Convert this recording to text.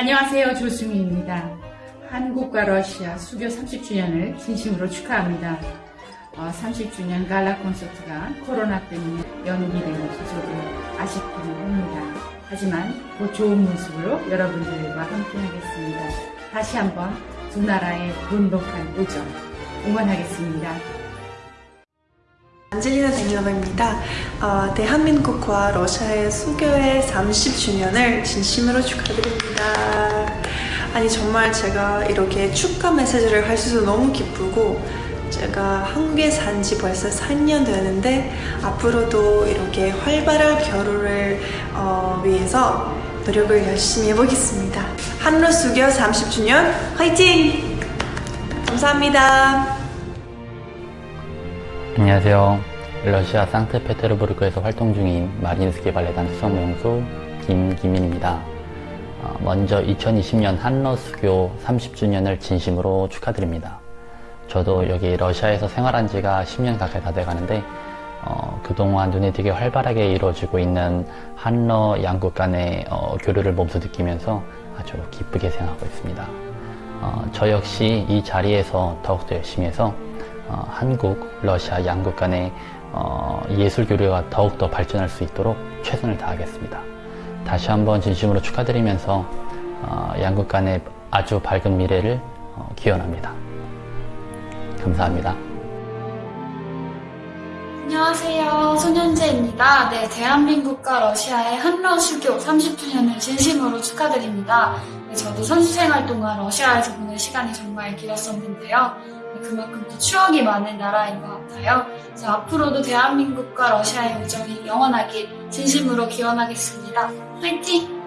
안녕하세요. 조수미입니다. 한국과 러시아 수교 30주년을 진심으로 축하합니다. 어, 30주년 갈라 콘서트가 코로나 때문에 연기된 것이 저도 아쉽기는 합니다. 하지만 곧 좋은 모습으로 여러분들과 함께하겠습니다. 다시 한번 두 나라의 돈독한 우정 응원하겠습니다. 안젤리나 데니노바입니다. 어, 대한민국과 러시아의 수교의 30주년을 진심으로 축하드립니다. 아니 정말 제가 이렇게 축하 메시지를 할 수 있어서 너무 기쁘고 제가 한국에 산 지 벌써 4년 되는데 앞으로도 이렇게 활발한 결혼을 어, 위해서 노력을 열심히 해보겠습니다. 한러 수교 30주년 화이팅! 감사합니다. 안녕하세요. 러시아 상트페테르부르크에서 활동 중인 마린스키 발레단 수석무용수 김기민입니다. 어, 먼저 2020년 한러 수교 30주년을 진심으로 축하드립니다. 저도 여기 러시아에서 생활한 지가 10년 가까이 다 돼가는데 어, 그동안 눈에 띄게 활발하게 이루어지고 있는 한러 양국 간의 어, 교류를 몸소 느끼면서 아주 기쁘게 생각하고 있습니다. 어, 저 역시 이 자리에서 더욱더 열심히 해서 어, 한국, 러시아 양국 간의 어, 예술 교류가 더욱더 발전할 수 있도록 최선을 다하겠습니다. 다시 한번 진심으로 축하드리면서 어, 양국 간의 아주 밝은 미래를 어, 기원합니다. 감사합니다. 안녕하세요. 손현재입니다. 네, 대한민국과 러시아의 한러 수교 30주년을 진심으로 축하드립니다. 네, 저도 선수 생활 동안 러시아에서 보낸 시간이 정말 길었었는데요. 네, 그만큼 또 추억이 많은 나라인 것 같아요. 그래서 앞으로도 대한민국과 러시아의 우정이 영원하길 진심으로 기원하겠습니다. 화이팅!